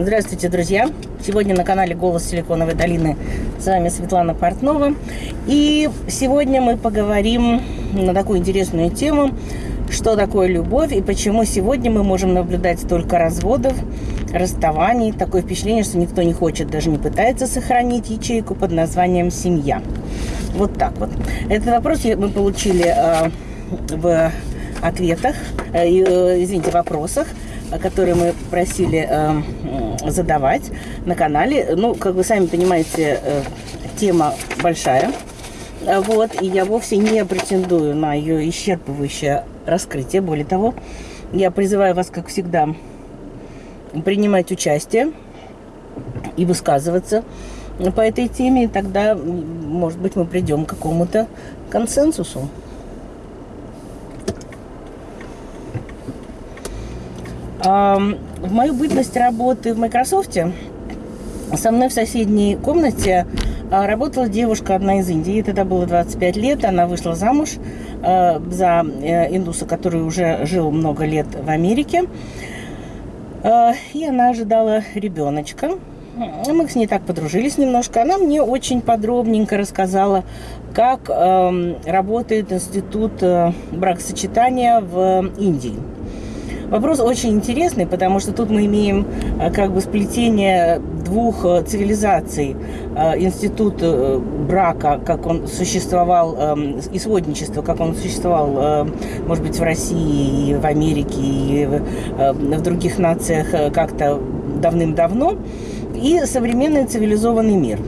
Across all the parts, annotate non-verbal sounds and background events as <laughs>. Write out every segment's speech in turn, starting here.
Здравствуйте, друзья! Сегодня на канале «Голос Силиконовой долины» с вами Светлана Портнова. И сегодня мы поговорим на такую интересную тему, что такое любовь и почему сегодня мы можем наблюдать столько разводов, расставаний. Такое впечатление, что никто не хочет, даже не пытается сохранить ячейку под названием «семья». Вот так вот. Этот вопрос мы получили э, в ответах, э, э, извините, вопросах которые мы просили э, задавать на канале. Ну, как вы сами понимаете, э, тема большая. Вот, и я вовсе не претендую на ее исчерпывающее раскрытие. Более того, я призываю вас, как всегда, принимать участие и высказываться по этой теме, и тогда, может быть, мы придем к какому-то консенсусу. В мою бытность работы в Microsoft со мной в соседней комнате а, работала девушка одна из Индии. Ей тогда было 25 лет. Она вышла замуж а, за э, индуса, который уже жил много лет в Америке. А, и она ожидала ребеночка. Мы с ней так подружились немножко. Она мне очень подробненько рассказала, как работает институт э, бракосочетания в Индии. Вопрос очень интересный, потому что тут мы имеем э, как бы сплетение двух э, цивилизаций. Э, институт брака, как он существовал, эм, и сводничество, как он существовал, может быть, в России, и в Америке, и в других нациях как-то давным-давно, и современный цивилизованный мир.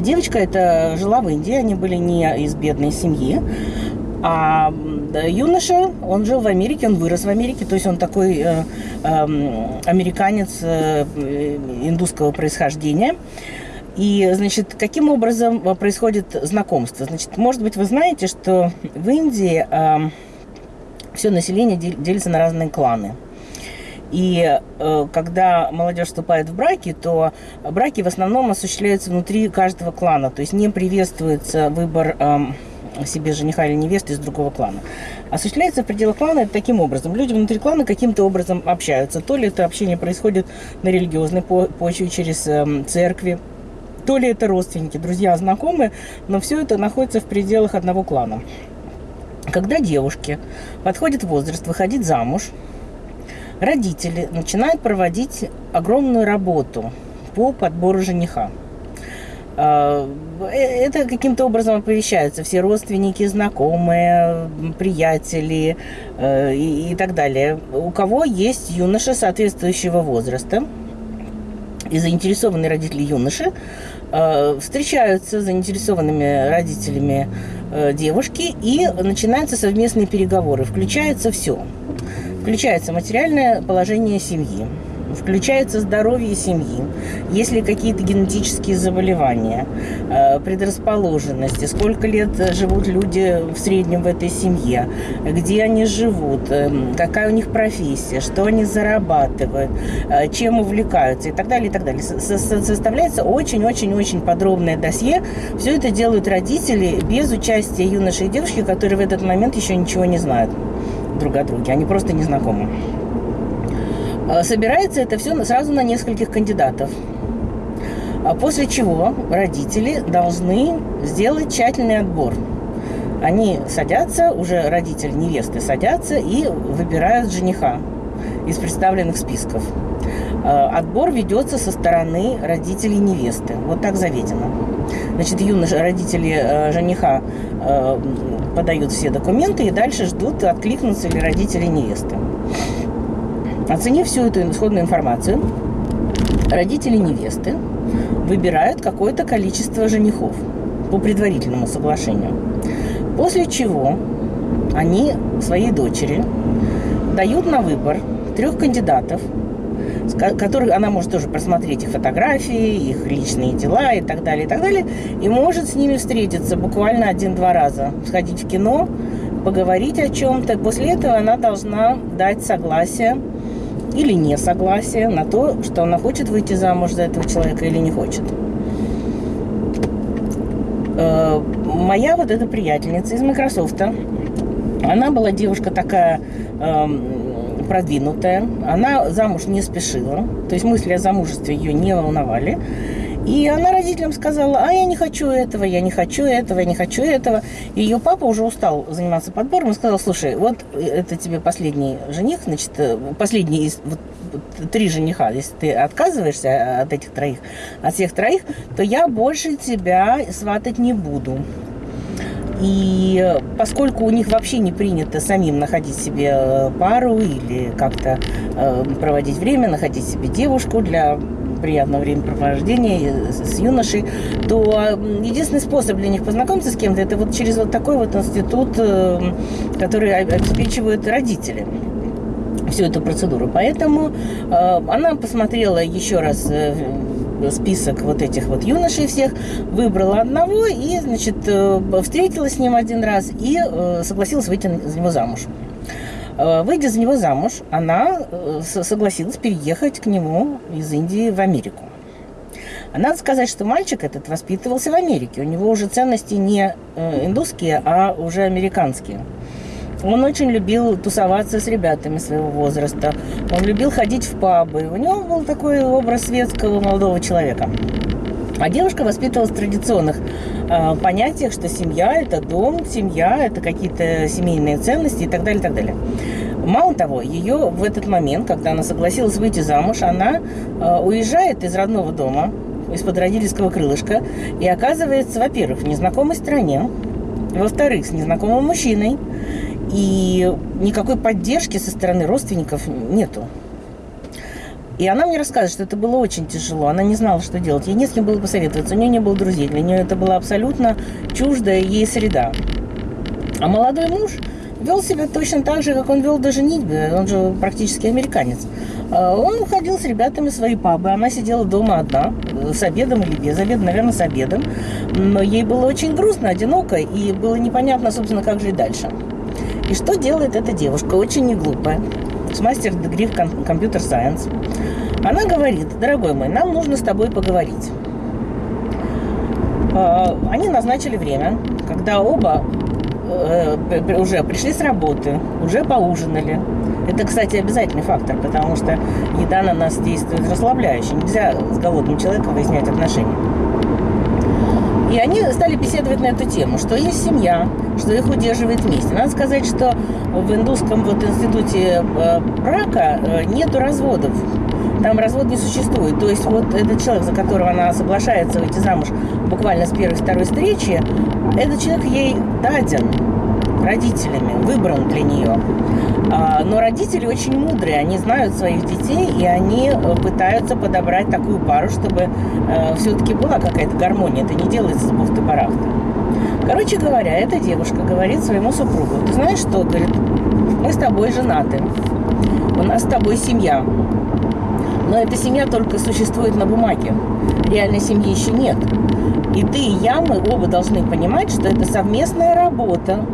Девочка эта жила в Индии, они были не из бедной семьи, а юноша, он жил в Америке, он вырос в Америке, то есть он такой э, э, американец э, индусского происхождения. И, значит, каким образом э, происходит знакомство? Значит, может быть, вы знаете, что в Индии э, все население делится на разные кланы. И э, когда молодежь вступает в браки, то браки в основном осуществляются внутри каждого клана. То есть не приветствуется выбор э, себе жениха или невесты из другого клана. Осуществляется в пределах клана это таким образом. Люди внутри клана каким-то образом общаются. То ли это общение происходит на религиозной почве через э, церкви, то ли это родственники, друзья, знакомые, но все это находится в пределах одного клана. Когда девушки подходят в возраст выходить замуж, родители начинают проводить огромную работу по подбору жениха. А, э, это каким-то образом оповещаются все родственники, знакомые, приятели э, и, и так далее. У кого есть юноша соответствующего возраста и заинтересованные родители юноши, э, встречаются с заинтересованными родителями девушки и начинаются совместные переговоры. Включается все. Включается материальное положение семьи включается здоровье семьи, если какие-то генетические заболевания, э, предрасположенности, сколько лет живут люди в среднем в этой семье, где они живут, э, какая у них профессия, что они зарабатывают, э, чем увлекаются и так далее, и так далее. Составляется очень-очень-очень подробное досье. Все это делают родители без участия юноши и девушки, которые в этот момент еще ничего не знают друг о друге. Они просто не знакомы. А, собирается это все сразу на нескольких кандидатов. А после чего родители должны сделать тщательный отбор. Они садятся, уже родители невесты садятся и выбирают жениха из представленных списков. А, отбор ведется со стороны родителей невесты. Вот так заведено. Значит, юноши, родители э, жениха э, подают все документы и дальше ждут, откликнутся ли родители невесты. Оценив всю эту исходную информацию, родители невесты выбирают какое-то количество женихов по предварительному соглашению. После чего они своей дочери дают на выбор трех кандидатов, которых она может тоже просмотреть их фотографии, их личные дела и так далее, и так далее, и может с ними встретиться буквально один-два раза, сходить в кино, поговорить о чем-то. После этого она должна дать согласие или несогласие на то, что она хочет выйти замуж за этого человека или не хочет. Э, моя вот эта приятельница из Microsoft, она была девушка такая эм, продвинутая, она замуж не спешила, то есть мысли о замужестве ее не волновали. И она родителям сказала, а я не хочу этого, я не хочу этого, я не хочу этого. И ее папа уже устал заниматься подбором и сказал, слушай, вот это тебе последний жених, значит, э, последний из вот, три жениха. Если ты отказываешься от этих троих, от всех троих, то я больше тебя сватать не буду. И поскольку у них вообще не принято самим находить себе э, пару или как-то э, проводить время, находить себе девушку для приятного времяпровождения с юношей, то единственный способ для них познакомиться с кем-то, это вот через вот такой вот институт, э, который обеспечивают родители всю эту процедуру. Поэтому э, она посмотрела еще раз э, список вот этих вот юношей всех, выбрала одного и, значит, встретилась с ним один раз и согласилась выйти за него замуж. Э, выйдя за него замуж, она э, согласилась переехать к нему из Индии в Америку. Надо сказать, что мальчик этот воспитывался в Америке. У него уже ценности не э, индусские, а уже американские. Он очень любил тусоваться с ребятами своего возраста. Он любил ходить в пабы. У него был такой образ светского молодого человека. А девушка воспитывалась в традиционных э, понятиях, что семья – это дом, семья – это какие-то семейные ценности и так далее, и так далее. Мало того, ее в этот момент, когда она согласилась выйти замуж, она э, уезжает из родного дома, из-под родительского крылышка, и оказывается, во-первых, в незнакомой стране, во-вторых, с незнакомым мужчиной, и никакой поддержки со стороны родственников нету. И она мне рассказывает, что это было очень тяжело. Она не знала, что делать. Ей не с кем было посоветоваться. У нее не было друзей. Для нее это была абсолютно чуждая ей среда. А молодой муж вел себя точно так же, как он вел до женитьбы. Он же практически американец. А он ходил с ребятами в свои пабы. Она сидела дома одна, с обедом или без обеда, наверное, с обедом. Но ей было очень грустно, одиноко, и было непонятно, собственно, как жить дальше. И что делает эта девушка? Очень не глупая с мастер дегри в компьютер сайенс. Она говорит, дорогой мой, нам нужно с тобой поговорить. А, они назначили время, когда оба э, уже пришли с работы, уже поужинали. Это, кстати, обязательный фактор, потому что еда на нас действует расслабляюще. Нельзя с голодным человеком выяснять отношения. И они стали беседовать на эту тему, что есть семья, что их удерживает вместе. Надо сказать, что в индусском вот институте э, брака э, нету разводов. Там развод не существует. То есть вот этот человек, за которого она соглашается выйти замуж буквально с первой-второй встречи, этот человек ей даден родителями, выбран для нее. Но родители очень мудрые, они знают своих детей, и они э, пытаются подобрать такую пару, чтобы э, все-таки была какая-то гармония. Это не делается с бухты-барахты. Короче говоря, эта девушка говорит своему супругу, ты знаешь что, говорит, мы с тобой женаты, у нас с тобой семья, но эта семья только существует на бумаге, реальной семьи еще нет. И ты и я, мы оба должны понимать, что это совместная работа,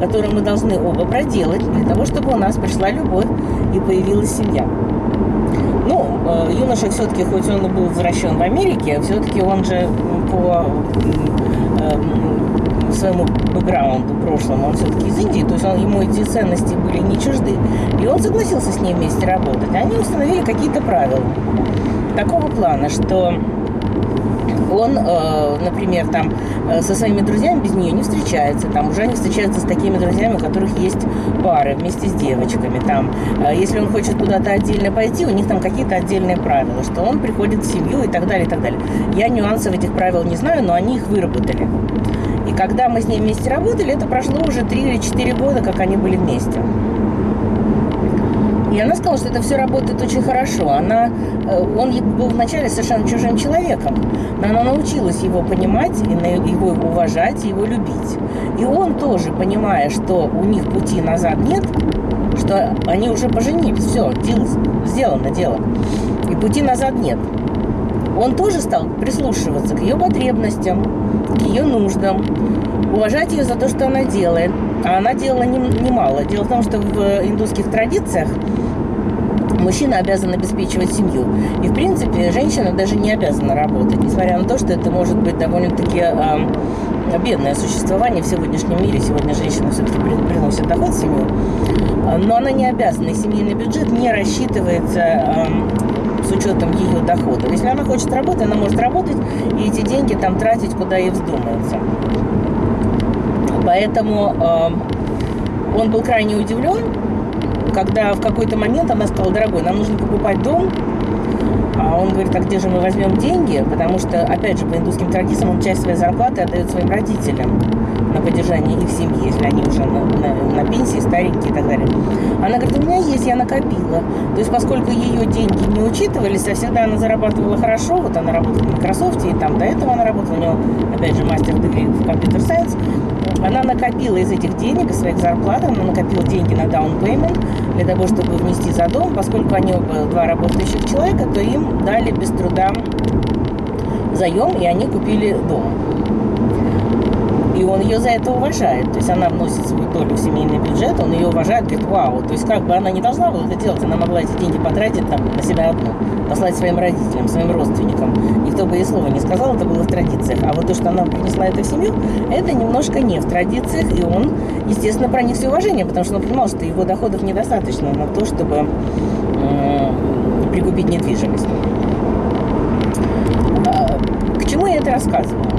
которую мы должны оба проделать для того, чтобы у нас пришла любовь и появилась семья. Ну, э, юноша все-таки, хоть он был возвращен в Америке, все-таки он же по э, своему бэкграунду прошлому, он все-таки из Индии, то есть он, ему эти ценности были не чужды. И он согласился с ней вместе работать. Они установили какие-то правила такого плана, что он, э, например, там э, со своими друзьями без нее не встречается, там уже они встречаются с такими друзьями, у которых есть пары вместе с девочками, там, э, если он хочет куда-то отдельно пойти, у них там какие-то отдельные правила, что он приходит в семью и так далее, и так далее. Я нюансов этих правил не знаю, но они их выработали. И когда мы с ней вместе работали, это прошло уже 3 или 4 года, как они были вместе. И она сказала, что это все работает очень хорошо. Она, э, он был вначале совершенно чужим человеком, но она научилась его понимать, и его уважать, его любить. И он тоже, понимая, что у них пути назад нет, что они уже поженились, все, дело, сделано дело, и пути назад нет. Он тоже стал прислушиваться к ее потребностям, к ее нуждам, уважать ее за то, что она делает. А она делала немало. Дело в том, что в индусских традициях мужчина обязан обеспечивать семью. И, в принципе, женщина даже не обязана работать, несмотря на то, что это может быть довольно-таки э, бедное существование в сегодняшнем мире. Сегодня женщина все-таки приносит доход в семью. но она не обязана, и семейный бюджет не рассчитывается эм, с учетом ее дохода. Если она хочет работать, она может работать и эти деньги там тратить, куда ей вздумается. Поэтому э, он был крайне удивлен, когда в какой-то момент она сказала, дорогой, нам нужно покупать дом, он говорит, а где же мы возьмем деньги? Потому что, опять же, по индусским традициям он часть своей зарплаты отдает своим родителям на поддержание их семьи, если они уже на, на, на пенсии, старенькие и так далее. Она говорит, у меня есть, я накопила. То есть, поскольку ее деньги не учитывались, а всегда она зарабатывала хорошо, вот она работала в Microsoft, и там до этого она работала, у нее, опять же, мастер дегри в компьютер сайенс, она накопила из этих денег, из своих зарплат, она накопила деньги на down payment для того, чтобы внести за дом. Поскольку они оба два работающих человека, то им дали без труда заем, и они купили дом. И он ее за это уважает. То есть она вносит свою долю в семейный бюджет, он ее уважает, говорит, вау. То есть как бы она не должна была это делать, она могла эти деньги потратить там на себя одну, послать своим родителям, своим родственникам. Никто бы ей слова не сказал, это было в традициях. А вот то, что она принесла это в семью, это немножко не в традициях, и он, естественно, проник все уважение, потому что он понимал, что его доходов недостаточно на то, чтобы э, прикупить недвижимость. А, к чему я это рассказываю?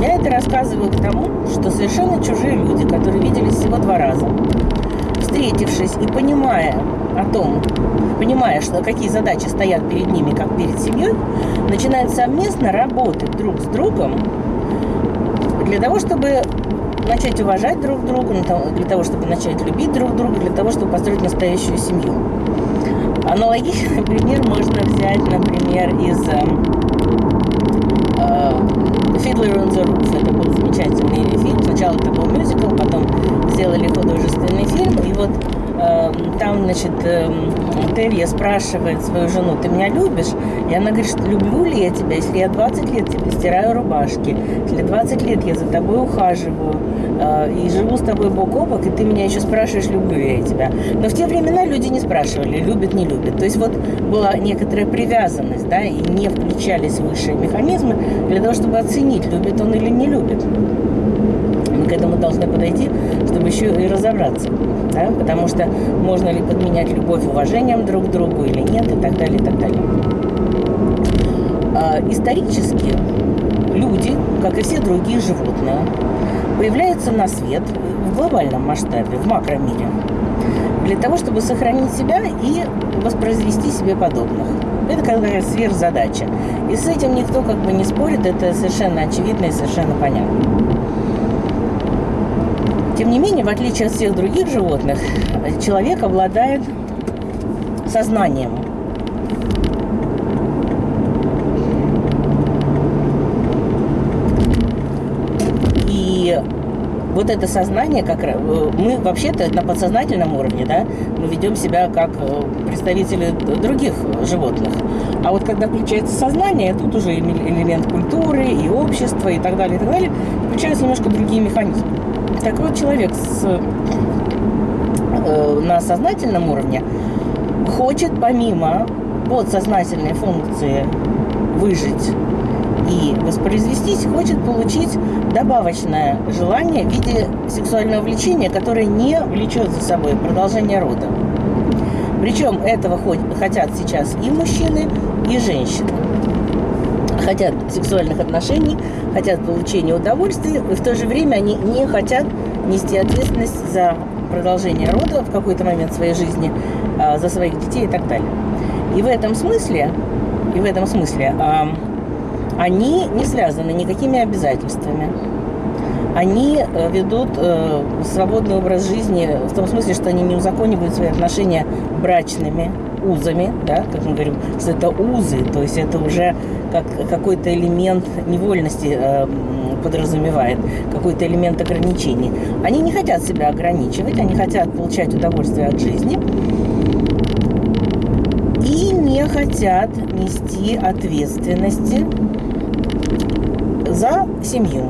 Я это рассказываю к тому, что совершенно чужие люди, которые виделись всего два раза, встретившись и понимая о том, понимая, что какие задачи стоят перед ними, как перед семьей, начинают совместно работать друг с другом для того, чтобы начать уважать друг друга, для того, чтобы начать любить друг друга, для того, чтобы построить настоящую семью. Аналогичный <laughs> пример можно взять, например, из Fiddler on the Roof. Это был замечательный фильм. Сначала это был мюзикл, потом сделали художественный фильм. И вот там, значит, э, Терья спрашивает свою жену, ты меня любишь? И она говорит, люблю ли я тебя, если я 20 лет тебе стираю рубашки, если 20 лет я за тобой ухаживаю, э, и живу с тобой бок о бок, и ты меня еще спрашиваешь, люблю ли я тебя. Но в те времена люди не спрашивали, любят, не любят. То есть вот была некоторая привязанность, да, и не включались высшие механизмы для того, чтобы оценить, любит он или не любит. Этому должны подойти, чтобы еще и разобраться. Да? Потому что можно ли подменять любовь уважением друг к другу или нет, и так далее, и так далее. А, исторически люди, как и все другие животные, появляются на свет в глобальном масштабе, в макромире, для того, чтобы сохранить себя и воспроизвести себе подобных. Это какая сверхзадача. И с этим никто как бы не спорит, это совершенно очевидно и совершенно понятно. Тем не менее, в отличие от всех других животных, человек обладает сознанием. И вот это сознание, как э, мы вообще-то на подсознательном уровне, да, мы ведем себя как э, представители других животных. А вот когда включается сознание, тут уже элемент культуры и общества и так далее, и так далее, включаются немножко другие механизмы. Так вот, человек с, э, на сознательном уровне хочет помимо подсознательной функции выжить и воспроизвестись, хочет получить добавочное желание в виде сексуального влечения, которое не влечет за собой продолжение рода. Причем этого хотят сейчас и мужчины, и женщины хотят сексуальных отношений, хотят получения удовольствия, и в то же время они не хотят нести ответственность за продолжение рода в какой-то момент своей жизни, а, за своих детей и так далее. И в этом смысле, и в этом смысле а, они не связаны никакими обязательствами. Они э, ведут э, свободный образ жизни в том смысле, что они не узаконивают свои отношения брачными узами, да, как мы говорим, что это узы, то есть это уже как какой-то элемент невольности э, подразумевает, какой-то элемент ограничений. Они не хотят себя ограничивать, они хотят получать удовольствие от жизни и не хотят нести ответственности за семью.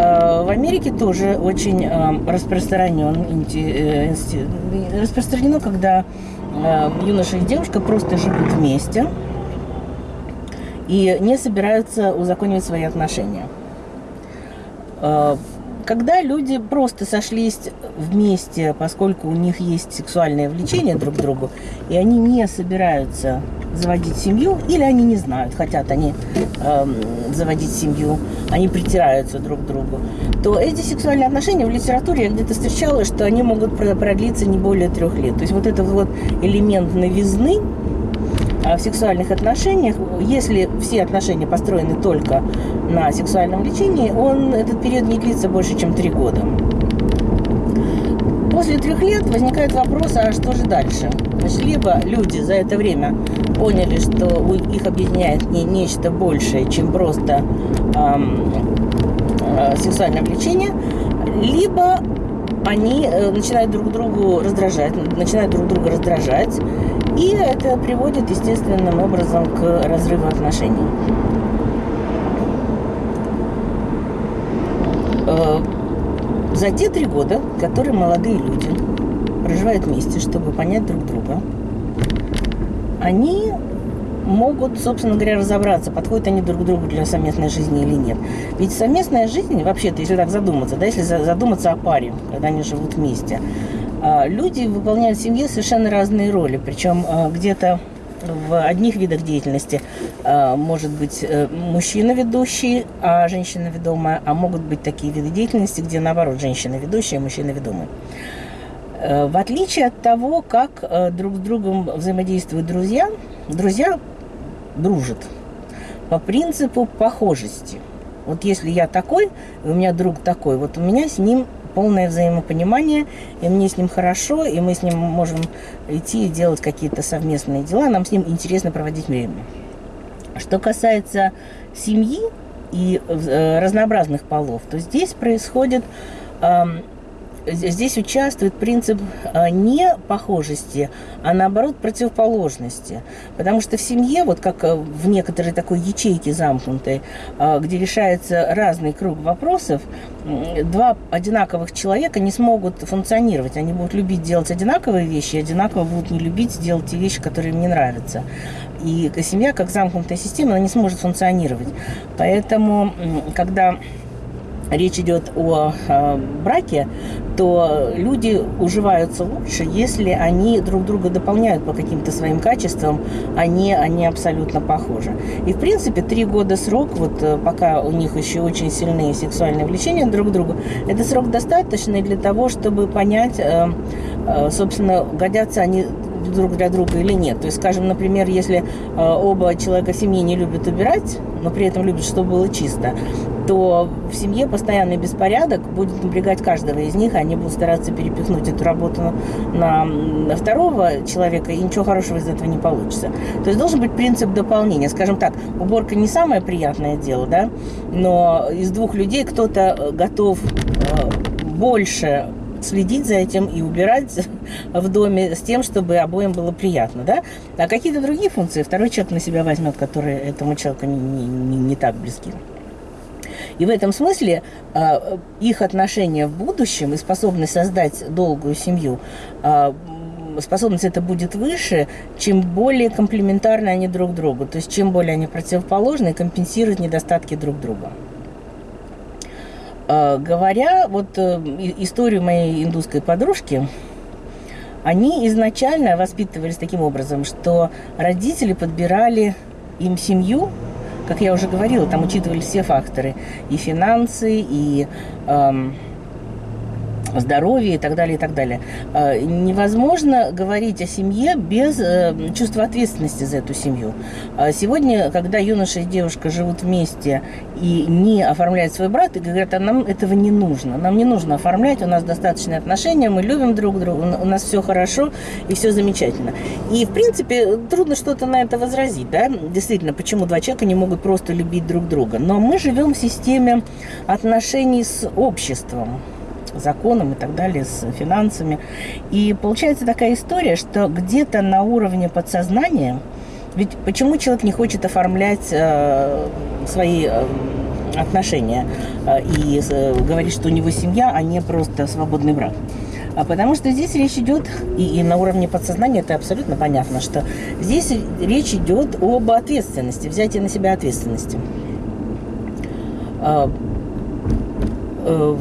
Э, в Америке тоже очень э, распространен, э, распространено, когда юноша и девушка просто живут вместе и не собираются узаконивать свои отношения. когда люди просто сошлись вместе, поскольку у них есть сексуальное влечение друг к другу, и они не собираются заводить семью, или они не знают, хотят они э, заводить семью, они притираются друг к другу, то эти сексуальные отношения в литературе я где-то встречала, что они могут продлиться не более трех лет. То есть вот этот вот элемент новизны э, в сексуальных отношениях, если все отношения построены только на сексуальном лечении, он, этот период не длится больше, чем три года. После трех лет возникает вопрос, а что же дальше? Значит, либо люди за это время поняли, что их объединяет не нечто большее, чем просто эм, э, сексуальное влечение, либо они э, начинают друг другу раздражать, начинают друг друга раздражать, и это приводит естественным образом к разрыву отношений. Э, за те три года, которые молодые люди проживают вместе, чтобы понять друг друга, они могут, собственно говоря, разобраться, подходят они друг к другу для совместной жизни или нет. Ведь совместная жизнь, вообще-то, если так задуматься, да, если задуматься о паре, когда они живут вместе, а, люди выполняют в семье совершенно разные роли. Причем а, где-то в одних видах деятельности э, может быть э, мужчина ведущий, а женщина ведомая, а могут быть такие виды деятельности, где наоборот женщина ведущая, а мужчина ведомый. Э, в отличие от того, как друг с другом взаимодействуют друзья, друзья дружат по принципу похожести. Вот если я такой, у меня друг такой, вот у меня с ним полное взаимопонимание, и мне с ним хорошо, и мы с ним можем идти и делать какие-то совместные дела, нам с ним интересно проводить время. Что касается семьи и э, разнообразных полов, то здесь происходит здесь участвует принцип а, не похожести, а наоборот противоположности. Потому что в семье, вот как э, в некоторой такой ячейке замкнутой, а, где решается разный круг вопросов, два одинаковых человека не смогут функционировать. Они будут любить делать одинаковые вещи, одинаково будут не любить делать те вещи, которые им не нравятся. И семья, как замкнутая система, она не сможет функционировать. Поэтому, когда речь идет о э, браке, то люди уживаются лучше, если они друг друга дополняют по каким-то своим качествам, а не они абсолютно похожи. И, в принципе, три года срок, вот э, пока у них еще очень сильные сексуальные влечения друг к другу, это срок достаточный для того, чтобы понять, э, собственно, годятся они друг для друга или нет. То есть, скажем, например, если оба человека в семье не любят убирать, но при этом любят, чтобы было чисто, то в семье постоянный беспорядок будет напрягать каждого из них, они будут стараться перепихнуть эту работу на, на второго человека, и ничего хорошего из этого не получится. То есть должен быть принцип дополнения. Скажем так, уборка не самое приятное дело, да, но из двух людей кто-то э, готов э, больше следить за этим и убирать в доме с тем, чтобы обоим было приятно, да? А какие-то другие функции второй человек на себя возьмет, которые этому человеку не, не, не так близки. И в этом смысле э, их отношения в будущем и способность создать долгую семью, э, способность это будет выше, чем более комплементарны они друг другу. То есть чем более они противоположны, компенсируют недостатки друг друга. Э, говоря вот э, историю моей индусской подружки, они изначально воспитывались таким образом, что родители подбирали им семью, как я уже говорила, там учитывались все факторы, и финансы, и... Эм, здоровье и так далее, и так далее. А, невозможно говорить о семье без э, чувства ответственности за эту семью. А сегодня, когда юноша и девушка живут вместе и не оформляют свой брат, и говорят, а нам этого не нужно. Нам не нужно оформлять, у нас достаточные отношения, мы любим друг друга, у нас все хорошо и все замечательно. И, в принципе, трудно что-то на это возразить, да? Действительно, почему два человека не могут просто любить друг друга. Но мы живем в системе отношений с обществом законом и так далее, с финансами. И получается такая история, что где-то на уровне подсознания, ведь почему человек не хочет оформлять э, свои э, отношения э, и э, говорить, что у него семья, а не просто свободный брак? А потому что здесь речь идет, и, и на уровне подсознания это абсолютно понятно, что здесь речь идет об ответственности, взятии на себя ответственности. Э,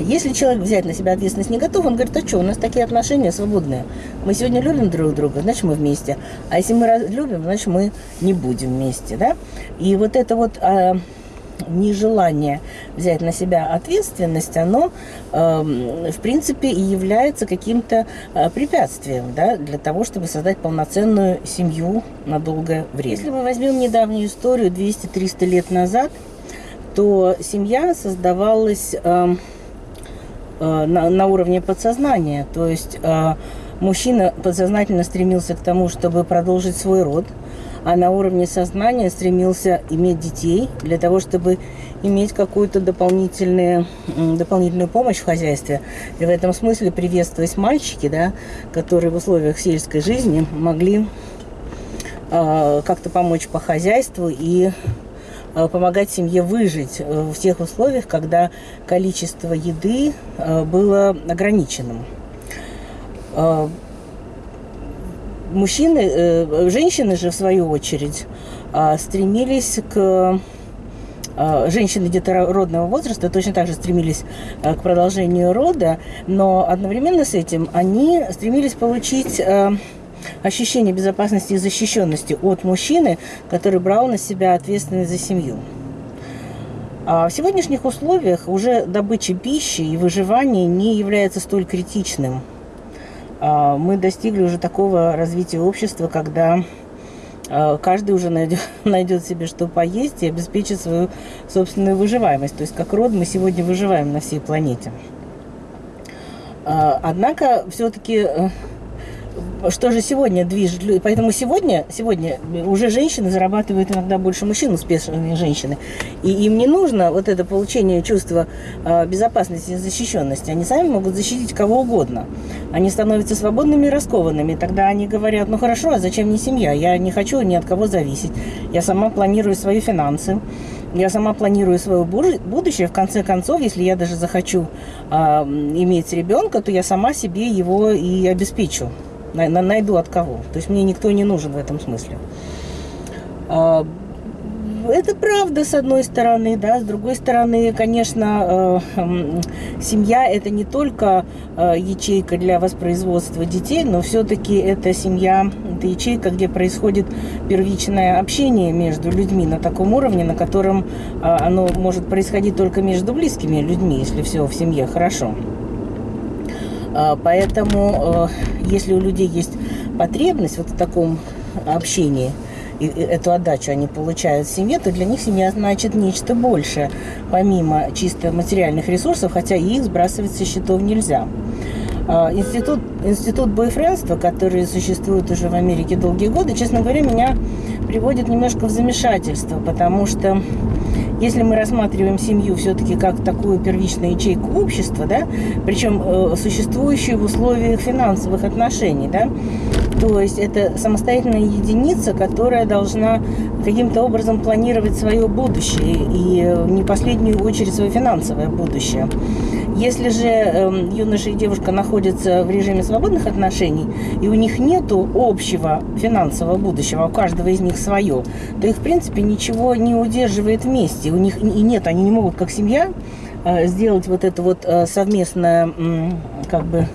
если человек взять на себя ответственность не готов, он говорит, а что, у нас такие отношения свободные. Мы сегодня любим друг друга, значит, мы вместе. А если мы любим, значит, мы не будем вместе, да? И вот это вот а, нежелание взять на себя ответственность, оно, э, в принципе, и является каким-то э, препятствием да, для того, чтобы создать полноценную семью на долгое время. Если мы возьмем недавнюю историю 200-300 лет назад, то семья создавалась э, э, на, на уровне подсознания. То есть э, мужчина подсознательно стремился к тому, чтобы продолжить свой род – а на уровне сознания стремился иметь детей для того, чтобы иметь какую-то дополнительную, дополнительную помощь в хозяйстве. И в этом смысле приветствовать мальчики, да, которые в условиях сельской жизни могли э, как-то помочь по хозяйству и помогать семье выжить в тех условиях, когда количество еды э, было ограниченным. Мужчины, э, женщины же в свою очередь стремились к женщины детородного возраста точно так же стремились к продолжению рода, но одновременно с этим они стремились получить ощущение безопасности и защищенности от мужчины, который брал на себя ответственность за семью. А в сегодняшних условиях уже добыча пищи и выживание не является столь критичным – а, мы достигли уже такого развития общества, когда а, каждый уже найдет, <laughs> найдет себе что поесть и обеспечит свою собственную выживаемость. То есть как род мы сегодня выживаем на всей планете. А, однако все-таки э, что же сегодня движет? Поэтому сегодня, сегодня уже женщины зарабатывают иногда больше мужчин, успешные женщины. И им не нужно вот это получение чувства э, безопасности и защищенности. Они сами могут защитить кого угодно. Они становятся свободными и раскованными. Тогда они говорят, ну хорошо, а зачем мне семья? Я не хочу ни от кого зависеть. Я сама планирую свои финансы. Я сама планирую свое будущее. В конце концов, если я даже захочу э, иметь ребенка, то я сама себе его и обеспечу найду от кого. То есть мне никто не нужен в этом смысле. А, это правда, с одной стороны, да, с другой стороны, конечно, э, семья это не только э, ячейка для воспроизводства детей, но все-таки это семья, это ячейка, где происходит первичное общение между людьми на таком уровне, на котором э, оно может происходить только между близкими людьми, если все в семье хорошо. А, поэтому, э, если у людей есть потребность вот в таком общении, и эту отдачу они получают в семье, то для них семья значит нечто большее, помимо чисто материальных ресурсов, хотя их сбрасывать со счетов нельзя. А, институт, институт бойфрендства, который существует уже в Америке долгие годы, честно говоря, меня приводит немножко в замешательство, потому что если мы рассматриваем семью все-таки как такую первичную ячейку общества, да, причем э, существующую в условиях финансовых отношений, да, то есть это самостоятельная единица, которая должна каким-то образом планировать свое будущее и э, не последнюю очередь свое финансовое будущее. Если же э, юноша и девушка находятся в режиме свободных отношений, и у них нет общего финансового будущего, а у каждого из них свое, то их, в принципе, ничего не удерживает вместе. У них и нет, они не могут, как семья, э, сделать вот это вот э, совместное, э, как бы,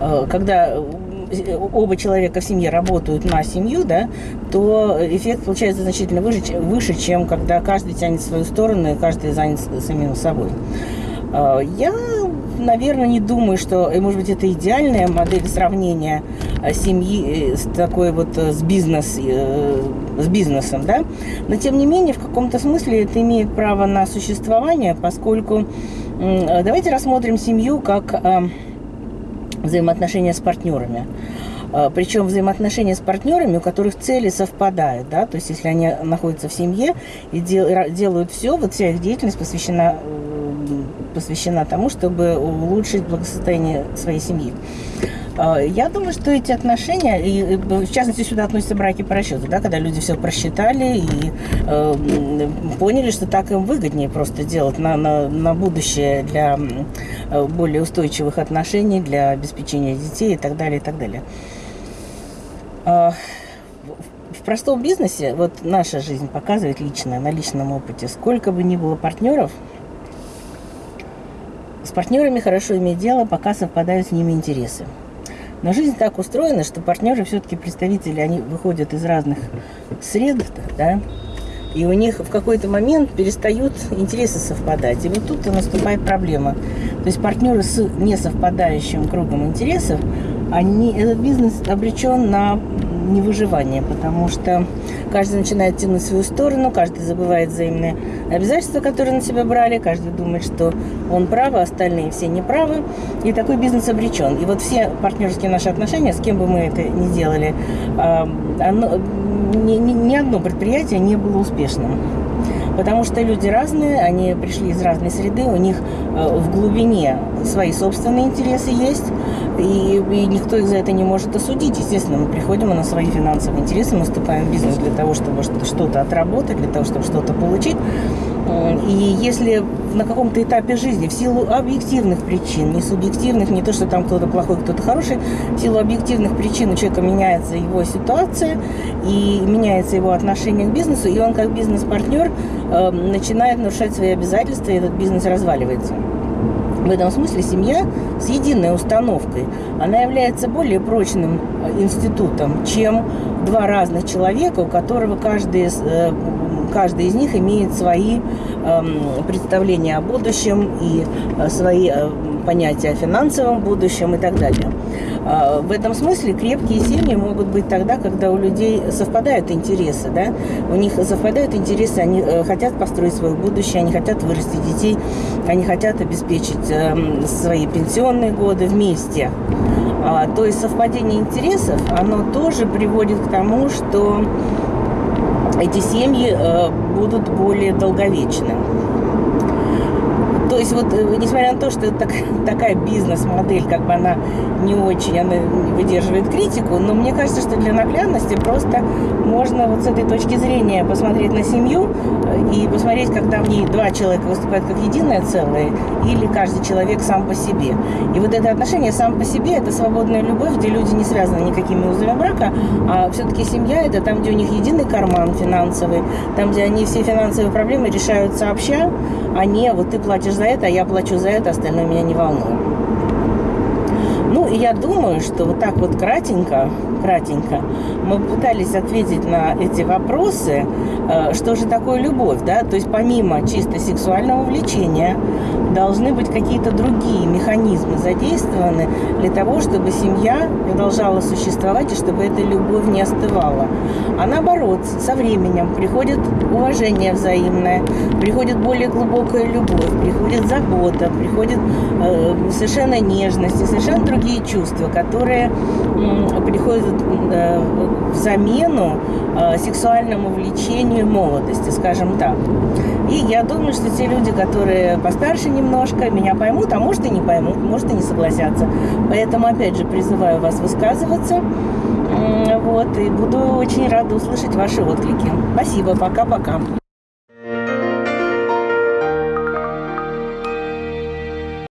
э, когда оба человека в семье работают на семью, да, то эффект получается значительно выше, выше, чем когда каждый тянет в свою сторону и каждый занят самим собой. А, я, наверное, не думаю, что, может быть, это идеальная модель сравнения а, семьи э, с такой вот э, с, бизнес, э, с бизнесом, да, но тем не менее в каком-то смысле это имеет право на существование, поскольку давайте рассмотрим семью как взаимоотношения с партнерами. А, Причем взаимоотношения с партнерами, у которых цели совпадают, да, то есть если они находятся в семье и дел, делают все, вот вся их деятельность посвящена, посвящена тому, чтобы улучшить благосостояние своей семьи. А, я думаю, что эти отношения, и в частности сюда относятся браки по расчету, да, когда люди все просчитали и э, поняли, что так им выгоднее просто делать на, на, на будущее для э, более устойчивых отношений, для обеспечения детей и так далее, и так далее. А, простом бизнесе, вот наша жизнь показывает лично, на личном опыте, сколько бы ни было партнеров, с партнерами хорошо иметь дело, пока совпадают с ними интересы. Но жизнь так устроена, что партнеры все-таки представители, они выходят из разных сред, да, и у них в какой-то момент перестают интересы совпадать. И вот тут и наступает проблема. То есть партнеры с несовпадающим кругом интересов, они, этот бизнес обречен на невыживание, потому что каждый начинает тянуть свою сторону, каждый забывает взаимные обязательства, которые на себя брали, каждый думает, что он прав, а остальные все неправы, и такой бизнес обречен. И вот все партнерские наши отношения, с кем бы мы это ни делали, оно, ни, ни, ни одно предприятие не было успешным. Потому что люди разные, они пришли из разной среды, у них э, в глубине свои собственные интересы есть, и, и никто их за это не может осудить. Естественно, мы приходим на свои финансовые интересы, мы вступаем в бизнес для того, чтобы что-то отработать, для того, чтобы что-то получить. И если на каком-то этапе жизни в силу объективных причин, не субъективных, не то, что там кто-то плохой, кто-то хороший, в силу объективных причин у человека меняется его ситуация и меняется его отношение к бизнесу, и он как бизнес-партнер э, начинает нарушать свои обязательства, и этот бизнес разваливается. В этом смысле семья с единой установкой, она является более прочным э, институтом, чем два разных человека, у которого каждый э, каждый из них имеет свои э, представления о будущем и э, свои понятия о финансовом будущем и так далее. Э, в этом смысле крепкие семьи могут быть тогда, когда у людей совпадают интересы, да? у них совпадают интересы, они э, хотят построить свое будущее, они хотят вырастить детей, они хотят обеспечить э, свои пенсионные годы вместе. А, то есть совпадение интересов, оно тоже приводит к тому, что эти семьи э, будут более долговечны. То есть вот, э, несмотря на то, что так, <laughs> такая бизнес-модель, как бы она не очень, она выдерживает критику, но мне кажется, что для наглядности просто можно вот с этой точки зрения посмотреть на семью э, и посмотреть, когда в ней два человека выступают как единое целое, или каждый человек сам по себе. И вот это отношение сам по себе – это свободная любовь, где люди не связаны никакими узами брака, а все-таки семья – это там, где у них единый карман финансовый, там, где они все финансовые проблемы решают сообща, а не вот ты платишь за это, а я плачу за это, остальное меня не волнует. Я думаю, что вот так вот кратенько, кратенько мы пытались ответить на эти вопросы, э, что же такое любовь, да, то есть помимо чисто сексуального влечения должны быть какие-то другие механизмы задействованы для того, чтобы семья продолжала существовать и чтобы эта любовь не остывала. А наоборот, со временем приходит уважение взаимное, приходит более глубокая любовь, приходит забота, приходит э, совершенно нежность и совершенно другие чувства, которые приходят э, в замену э, сексуальному влечению молодости, скажем так. И я думаю, что те люди, которые постарше немножко, меня поймут, а может и не поймут, может и не согласятся. Поэтому, опять же, призываю вас высказываться. Вот, и буду очень рада услышать ваши отклики. Спасибо, пока-пока.